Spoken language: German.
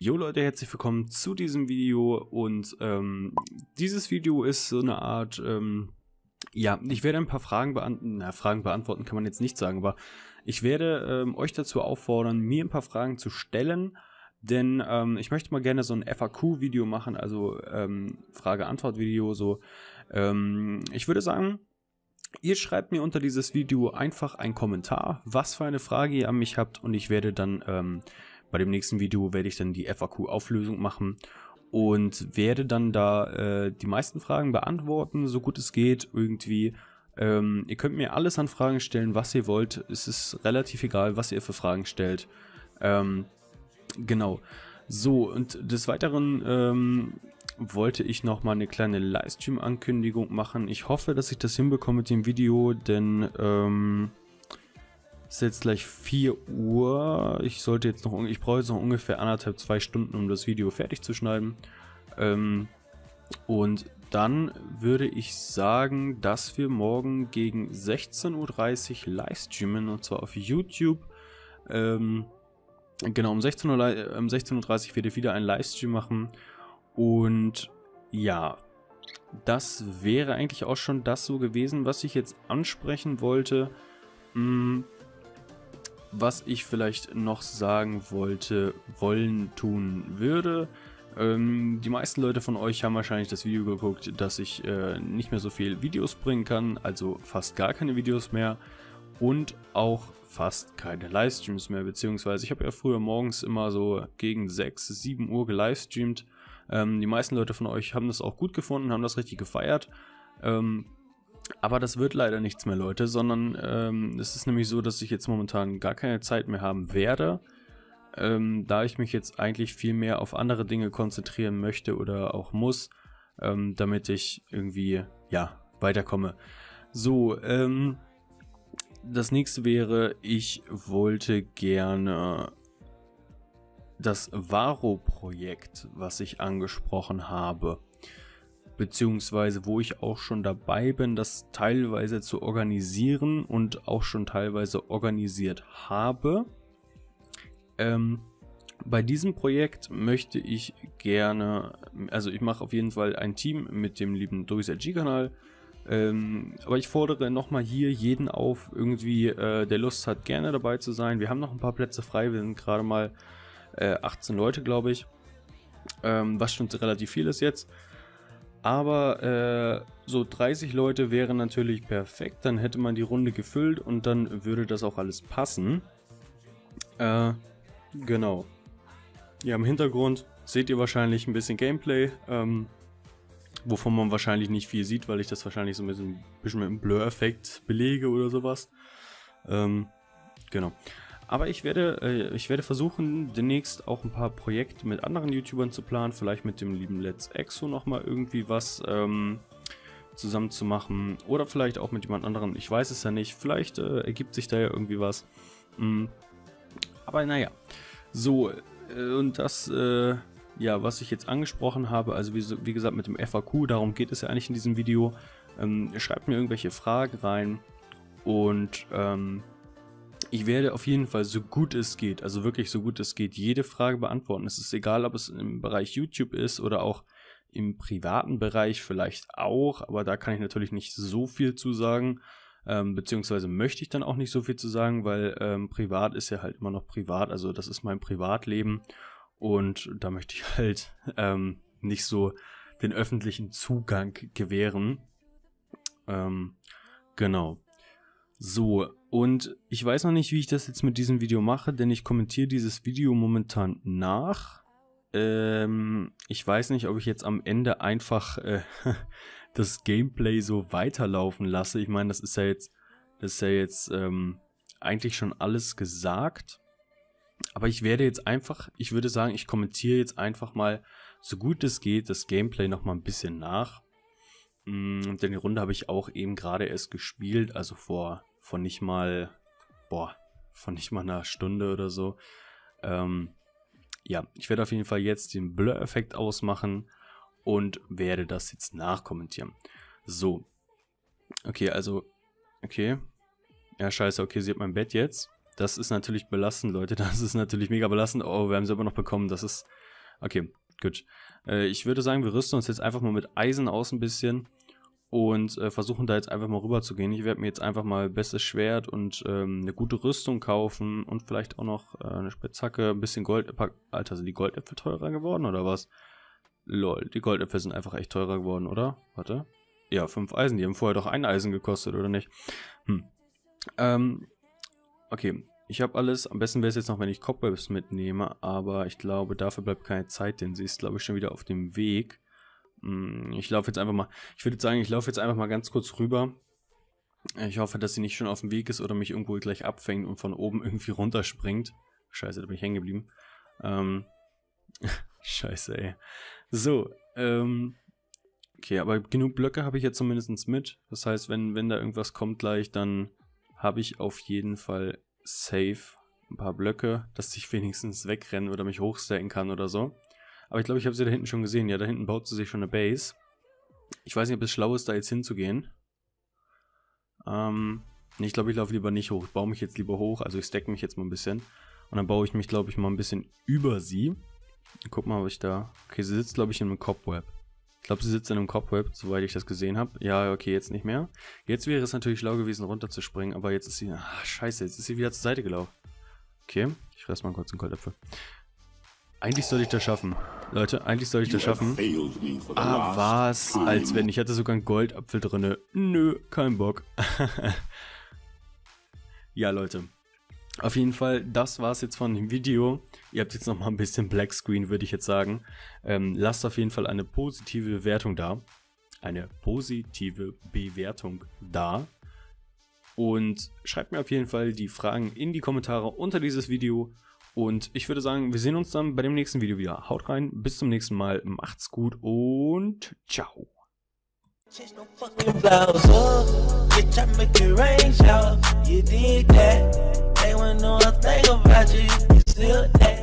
Jo Leute, herzlich willkommen zu diesem Video und ähm, dieses Video ist so eine Art, ähm, ja, ich werde ein paar Fragen beantworten, na, Fragen beantworten kann man jetzt nicht sagen, aber ich werde ähm, euch dazu auffordern, mir ein paar Fragen zu stellen, denn ähm, ich möchte mal gerne so ein FAQ-Video machen, also ähm, Frage-Antwort-Video, so. Ähm, ich würde sagen, ihr schreibt mir unter dieses Video einfach einen Kommentar, was für eine Frage ihr an mich habt und ich werde dann, ähm, bei dem nächsten Video werde ich dann die FAQ-Auflösung machen und werde dann da äh, die meisten Fragen beantworten, so gut es geht irgendwie. Ähm, ihr könnt mir alles an Fragen stellen, was ihr wollt. Es ist relativ egal, was ihr für Fragen stellt. Ähm, genau. So, und des Weiteren ähm, wollte ich noch mal eine kleine Livestream-Ankündigung machen. Ich hoffe, dass ich das hinbekomme mit dem Video, denn ähm, es ist jetzt gleich 4 Uhr. Ich sollte jetzt noch, ich brauche jetzt noch ungefähr anderthalb, zwei Stunden, um das Video fertig zu schneiden. Ähm, und dann würde ich sagen, dass wir morgen gegen 16.30 Uhr live streamen und zwar auf YouTube. Ähm, genau, um 16.30 Uhr, um 16 Uhr werde ich wieder einen Livestream machen. Und ja, das wäre eigentlich auch schon das so gewesen, was ich jetzt ansprechen wollte. Hm, was ich vielleicht noch sagen wollte, wollen, tun würde. Ähm, die meisten Leute von euch haben wahrscheinlich das Video geguckt, dass ich äh, nicht mehr so viel Videos bringen kann, also fast gar keine Videos mehr und auch fast keine Livestreams mehr, beziehungsweise ich habe ja früher morgens immer so gegen 6, 7 Uhr gelivestreamt. Ähm, die meisten Leute von euch haben das auch gut gefunden, haben das richtig gefeiert. Ähm, aber das wird leider nichts mehr, Leute, sondern ähm, es ist nämlich so, dass ich jetzt momentan gar keine Zeit mehr haben werde ähm, da ich mich jetzt eigentlich viel mehr auf andere Dinge konzentrieren möchte oder auch muss, ähm, damit ich irgendwie, ja, weiterkomme. So, ähm, das nächste wäre, ich wollte gerne das Varo-Projekt, was ich angesprochen habe, beziehungsweise wo ich auch schon dabei bin, das teilweise zu organisieren und auch schon teilweise organisiert habe. Ähm, bei diesem Projekt möchte ich gerne, also ich mache auf jeden Fall ein Team mit dem lieben DoiSG-Kanal, ähm, aber ich fordere nochmal hier jeden auf, irgendwie, äh, der Lust hat, gerne dabei zu sein. Wir haben noch ein paar Plätze frei, wir sind gerade mal äh, 18 Leute, glaube ich, ähm, was schon relativ viel ist jetzt. Aber äh, so 30 Leute wären natürlich perfekt, dann hätte man die Runde gefüllt und dann würde das auch alles passen. Äh, Genau. Ja, im Hintergrund seht ihr wahrscheinlich ein bisschen Gameplay, ähm, wovon man wahrscheinlich nicht viel sieht, weil ich das wahrscheinlich so ein bisschen, bisschen mit einem Blur-Effekt belege oder sowas. Ähm, genau. Aber ich werde, äh, ich werde versuchen, demnächst auch ein paar Projekte mit anderen YouTubern zu planen. Vielleicht mit dem lieben Let's Exo nochmal irgendwie was ähm, zusammen zu machen. Oder vielleicht auch mit jemand anderem. Ich weiß es ja nicht. Vielleicht äh, ergibt sich da ja irgendwie was. Mhm. Aber naja. So, äh, und das, äh, ja, was ich jetzt angesprochen habe, also wie, wie, gesagt mit dem FAQ, darum geht es ja eigentlich in diesem Video. Ähm, schreibt mir irgendwelche Fragen rein und ähm, ich werde auf jeden Fall so gut es geht, also wirklich so gut es geht, jede Frage beantworten. Es ist egal, ob es im Bereich YouTube ist oder auch im privaten Bereich vielleicht auch, aber da kann ich natürlich nicht so viel zu sagen ähm, beziehungsweise möchte ich dann auch nicht so viel zu sagen, weil ähm, privat ist ja halt immer noch privat, also das ist mein Privatleben und da möchte ich halt ähm, nicht so den öffentlichen Zugang gewähren. Ähm, genau. So, und ich weiß noch nicht, wie ich das jetzt mit diesem Video mache, denn ich kommentiere dieses Video momentan nach. Ähm, ich weiß nicht, ob ich jetzt am Ende einfach äh, das Gameplay so weiterlaufen lasse. Ich meine, das ist ja jetzt, das ist ja jetzt ähm, eigentlich schon alles gesagt. Aber ich werde jetzt einfach, ich würde sagen, ich kommentiere jetzt einfach mal, so gut es geht, das Gameplay nochmal ein bisschen nach. Mm, denn die Runde habe ich auch eben gerade erst gespielt, also vor, vor nicht mal, boah, von nicht mal einer Stunde oder so. Ähm, ja, ich werde auf jeden Fall jetzt den Blur-Effekt ausmachen und werde das jetzt nachkommentieren. So. Okay, also, okay. Ja, scheiße, okay, sie hat mein Bett jetzt. Das ist natürlich belastend, Leute. Das ist natürlich mega belastend. Oh, wir haben sie aber noch bekommen. Das ist... Okay, gut. Äh, ich würde sagen, wir rüsten uns jetzt einfach mal mit Eisen aus ein bisschen und äh, versuchen da jetzt einfach mal rüber zu gehen. Ich werde mir jetzt einfach mal bestes Schwert und ähm, eine gute Rüstung kaufen und vielleicht auch noch äh, eine Spitzhacke, ein bisschen Gold. Alter, sind die Goldäpfel teurer geworden oder was? Lol, die Goldäpfel sind einfach echt teurer geworden, oder? Warte. Ja, fünf Eisen. Die haben vorher doch ein Eisen gekostet, oder nicht? Hm. Ähm, okay. Ich habe alles. Am besten wäre es jetzt noch, wenn ich Cobwebs mitnehme. Aber ich glaube, dafür bleibt keine Zeit, denn sie ist, glaube ich, schon wieder auf dem Weg. Hm, ich laufe jetzt einfach mal. Ich würde sagen, ich laufe jetzt einfach mal ganz kurz rüber. Ich hoffe, dass sie nicht schon auf dem Weg ist oder mich irgendwo gleich abfängt und von oben irgendwie runterspringt. Scheiße, da bin ich hängen geblieben. Ähm. Scheiße, ey. So, ähm. Okay, aber genug Blöcke habe ich jetzt zumindest mit. Das heißt, wenn, wenn da irgendwas kommt gleich, dann habe ich auf jeden Fall safe ein paar Blöcke, dass ich wenigstens wegrennen oder mich hochstacken kann oder so. Aber ich glaube, ich habe sie da hinten schon gesehen. Ja, da hinten baut sie sich schon eine Base. Ich weiß nicht, ob es schlau ist, da jetzt hinzugehen. Ähm, ich glaube, ich laufe lieber nicht hoch. Ich baue mich jetzt lieber hoch. Also ich stack mich jetzt mal ein bisschen. Und dann baue ich mich, glaube ich, mal ein bisschen über sie. Guck mal, ob ich da... Okay, sie sitzt, glaube ich, in einem Cobweb. Ich glaube, sie sitzt in einem Cobweb, soweit ich das gesehen habe. Ja, okay, jetzt nicht mehr. Jetzt wäre es natürlich schlau gewesen, runterzuspringen, aber jetzt ist sie... Ach, scheiße, jetzt ist sie wieder zur Seite gelaufen. Okay, ich fress mal kurz einen Goldäpfel. Eigentlich soll ich das schaffen. Leute, eigentlich soll ich das schaffen. Ah, was? Als wenn. Ich hatte sogar einen Goldapfel drin. Nö, kein Bock. ja, Leute. Auf jeden Fall, das war's jetzt von dem Video. Ihr habt jetzt nochmal ein bisschen Black Screen, würde ich jetzt sagen. Ähm, lasst auf jeden Fall eine positive Bewertung da. Eine positive Bewertung da. Und schreibt mir auf jeden Fall die Fragen in die Kommentare unter dieses Video. Und ich würde sagen, wir sehen uns dann bei dem nächsten Video wieder. Haut rein, bis zum nächsten Mal, macht's gut und ciao. Change no fucking blouse up, bitch, I make it rain shower. You did that, going know I think about you. You still there.